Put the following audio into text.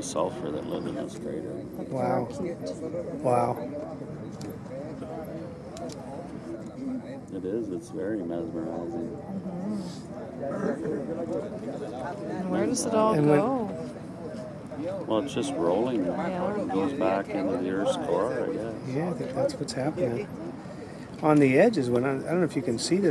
the sulfur that live in this crater. Wow. Wow. It is. It's very mesmerizing. And where does it all And go? Well, it's just rolling. Yeah. It goes back into the Earth's core, I guess. Yeah, I think that's what's happening. On the edges, when I, I don't know if you can see this.